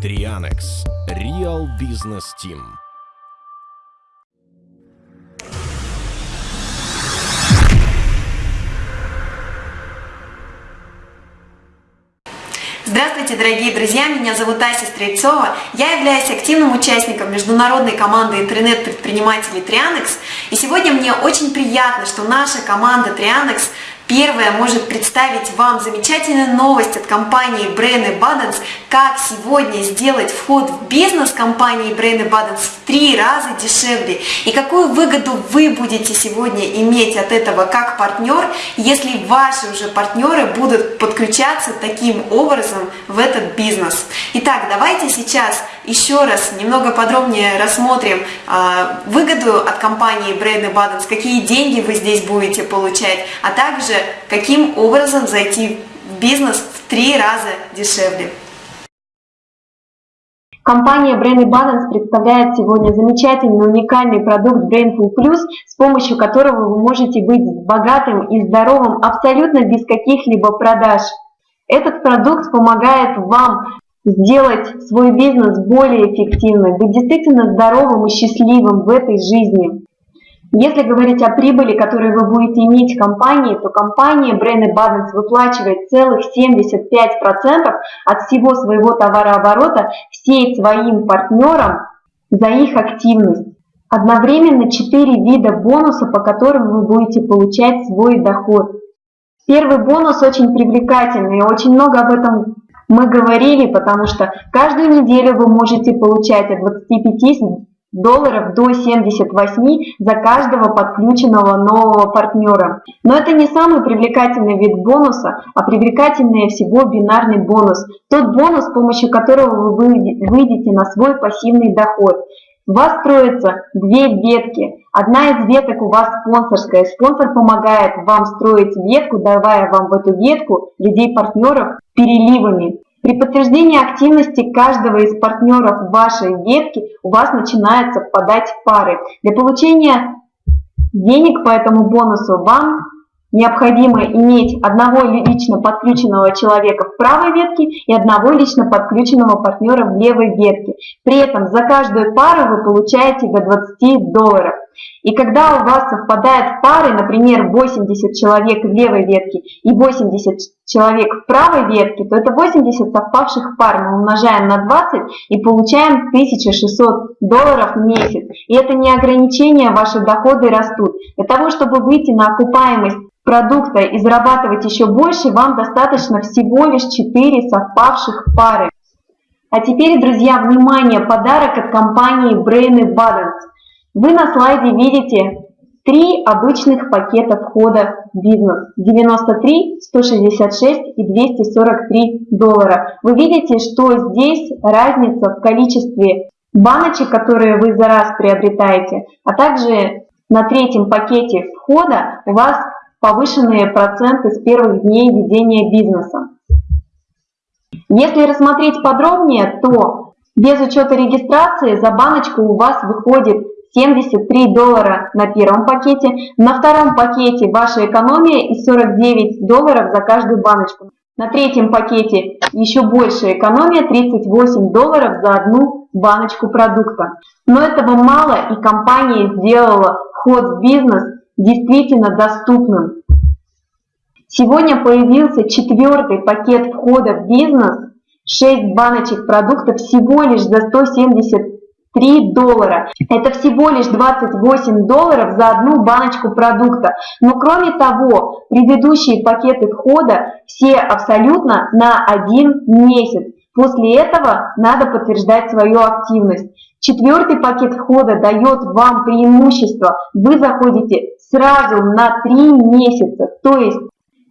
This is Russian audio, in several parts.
Trianex Real Business Team. Здравствуйте, дорогие друзья! Меня зовут Ася Стрельцова. Я являюсь активным участником международной команды интернет-предпринимателей Trianex. И сегодня мне очень приятно, что наша команда Trianex Первое может представить вам замечательную новость от компании Brain Abundance, как сегодня сделать вход в бизнес компании Brain Abundance в три раза дешевле. И какую выгоду вы будете сегодня иметь от этого как партнер, если ваши уже партнеры будут подключаться таким образом в этот бизнес. Итак, давайте сейчас еще раз немного подробнее рассмотрим э, выгоду от компании Brain Abundance, какие деньги вы здесь будете получать, а также каким образом зайти в бизнес в три раза дешевле. Компания Brain Balance представляет сегодня замечательный уникальный продукт Brainful Plus, с помощью которого вы можете быть богатым и здоровым абсолютно без каких-либо продаж. Этот продукт помогает вам сделать свой бизнес более эффективным, быть действительно здоровым и счастливым в этой жизни. Если говорить о прибыли, которую вы будете иметь в компании, то компания Brain Abundance выплачивает целых 75% от всего своего товарооборота всей своим партнерам за их активность. Одновременно 4 вида бонуса, по которым вы будете получать свой доход. Первый бонус очень привлекательный, очень много об этом мы говорили, потому что каждую неделю вы можете получать от 25 долларов до 78 за каждого подключенного нового партнера. Но это не самый привлекательный вид бонуса, а привлекательнее всего бинарный бонус. Тот бонус, с помощью которого вы выйдете на свой пассивный доход. У вас строятся две ветки. Одна из веток у вас спонсорская. Спонсор помогает вам строить ветку, давая вам в эту ветку людей-партнеров переливами. При подтверждении активности каждого из партнеров вашей ветки у вас начинают совпадать пары. Для получения денег по этому бонусу вам необходимо иметь одного лично подключенного человека в правой ветке и одного лично подключенного партнера в левой ветке. При этом за каждую пару вы получаете до 20 долларов. И когда у вас совпадают пары, например, 80 человек в левой ветке и 80 человек в правой ветке, то это 80 совпавших пар мы умножаем на 20 и получаем 1600 долларов в месяц. И это не ограничение, ваши доходы растут. Для того, чтобы выйти на окупаемость продукта и зарабатывать еще больше, вам достаточно всего лишь 4 совпавших пары. А теперь, друзья, внимание, подарок от компании Brain Balance. Вы на слайде видите три обычных пакета входа в бизнес. 93, 166 и 243 доллара. Вы видите, что здесь разница в количестве баночек, которые вы за раз приобретаете, а также на третьем пакете входа у вас повышенные проценты с первых дней ведения бизнеса. Если рассмотреть подробнее, то без учета регистрации за баночку у вас выходит 73 доллара на первом пакете, на втором пакете ваша экономия и 49 долларов за каждую баночку. На третьем пакете еще больше экономия 38 долларов за одну баночку продукта. Но этого мало и компания сделала вход в бизнес действительно доступным. Сегодня появился четвертый пакет входа в бизнес, 6 баночек продукта всего лишь за 173 доллара. Это всего лишь 28 долларов за одну баночку продукта. Но кроме того, предыдущие пакеты входа все абсолютно на один месяц. После этого надо подтверждать свою активность. Четвертый пакет входа дает вам преимущество. Вы заходите сразу на 3 месяца. То есть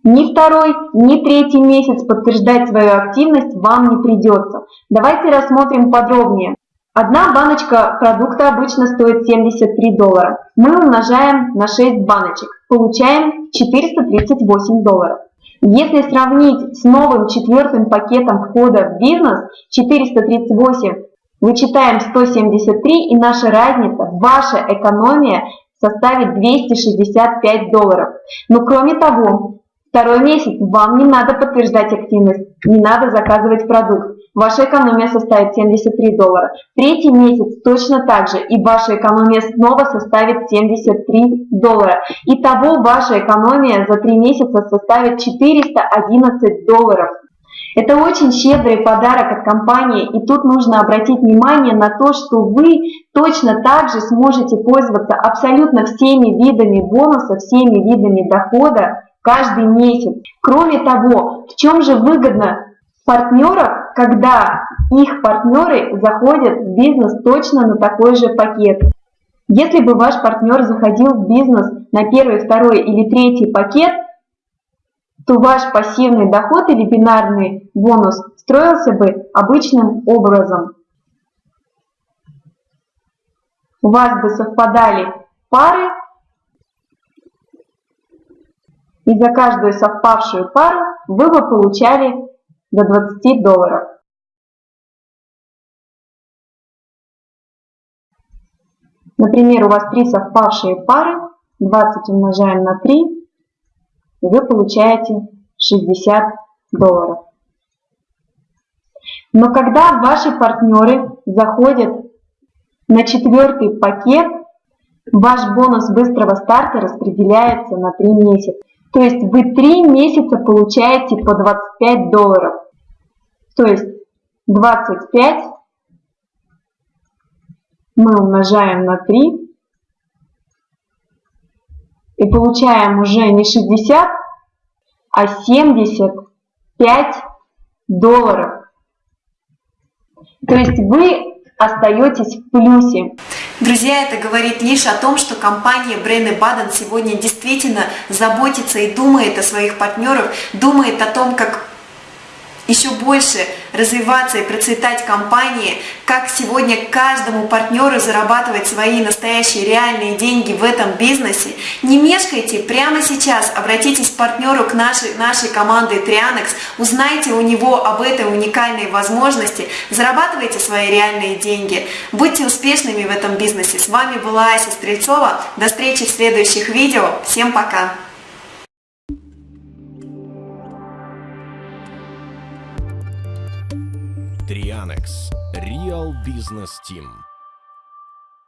ни второй, ни третий месяц подтверждать свою активность вам не придется. Давайте рассмотрим подробнее. Одна баночка продукта обычно стоит 73 доллара. Мы умножаем на 6 баночек. Получаем 438 долларов. Если сравнить с новым четвертым пакетом входа в бизнес 438, вычитаем 173 и наша разница, ваша экономия составит 265 долларов. Но кроме того, второй месяц вам не надо подтверждать активность, не надо заказывать продукт. ваша экономия составит 73 доллара. Третий месяц точно так же, и ваша экономия снова составит 73 доллара. Итого ваша экономия за три месяца составит 411 долларов. Это очень щедрый подарок от компании, и тут нужно обратить внимание на то, что вы точно так же сможете пользоваться абсолютно всеми видами бонуса, всеми видами дохода каждый месяц. Кроме того, в чем же выгодно партнеров, когда их партнеры заходят в бизнес точно на такой же пакет. Если бы ваш партнер заходил в бизнес на первый, второй или третий пакет, то ваш пассивный доход или бинарный бонус строился бы обычным образом. У вас бы совпадали пары, и за каждую совпавшую пару вы бы получали до 20 долларов. Например, у вас три совпавшие пары, 20 умножаем на 3, и вы получаете 60 долларов. Но когда ваши партнеры заходят на четвертый пакет, ваш бонус быстрого старта распределяется на 3 месяца. То есть вы 3 месяца получаете по 25 долларов. То есть 25 мы умножаем на 3 и получаем уже не 60, а 75 долларов. То есть вы остаетесь в плюсе. Друзья, это говорит лишь о том, что компания Брейн Баден сегодня действительно заботится и думает о своих партнерах, думает о том, как еще больше развиваться и процветать компании, как сегодня каждому партнеру зарабатывать свои настоящие реальные деньги в этом бизнесе. Не мешкайте, прямо сейчас обратитесь к партнеру, к нашей, нашей команде Trianex, узнайте у него об этой уникальной возможности, зарабатывайте свои реальные деньги, будьте успешными в этом бизнесе. С вами была Ася Стрельцова, до встречи в следующих видео, всем пока! Трианекс. Real Business Team.